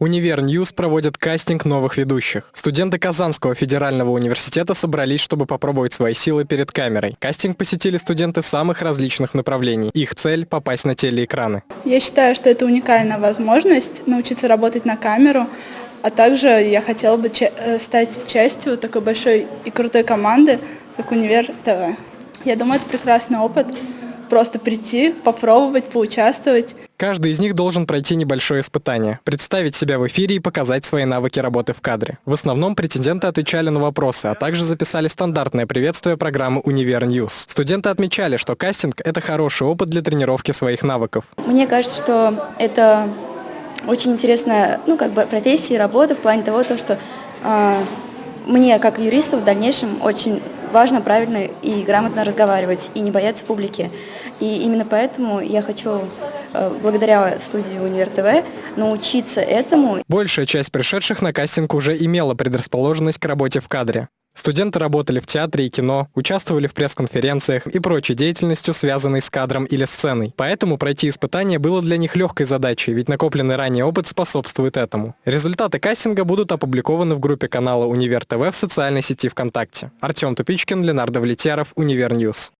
Univer News проводит кастинг новых ведущих. Студенты Казанского федерального университета собрались, чтобы попробовать свои силы перед камерой. Кастинг посетили студенты самых различных направлений. Их цель – попасть на телеэкраны. Я считаю, что это уникальная возможность научиться работать на камеру, а также я хотела бы э, стать частью такой большой и крутой команды, как Универ ТВ. Я думаю, это прекрасный опыт. Просто прийти, попробовать, поучаствовать. Каждый из них должен пройти небольшое испытание, представить себя в эфире и показать свои навыки работы в кадре. В основном претенденты отвечали на вопросы, а также записали стандартное приветствие программы «Univer News». Студенты отмечали, что кастинг – это хороший опыт для тренировки своих навыков. Мне кажется, что это очень интересная, ну, как бы профессия и работа в плане того, то, что э, мне, как юристу, в дальнейшем очень важно правильно и грамотно разговаривать и не бояться публики. И именно поэтому я хочу, э, благодаря студии Универ ТВ, научиться этому. Большая часть пришедших на кастинг уже имела предрасположенность к работе в кадре. Студенты работали в театре и кино, участвовали в пресс-конференциях и прочей деятельностью, связанной с кадром или сценой. Поэтому пройти испытание было для них легкой задачей, ведь накопленный ранее опыт способствует этому. Результаты кастинга будут опубликованы в группе канала Универ ТВ в социальной сети ВКонтакте. Артем Тупичкин, Ленардо Влетьяров, Univer News.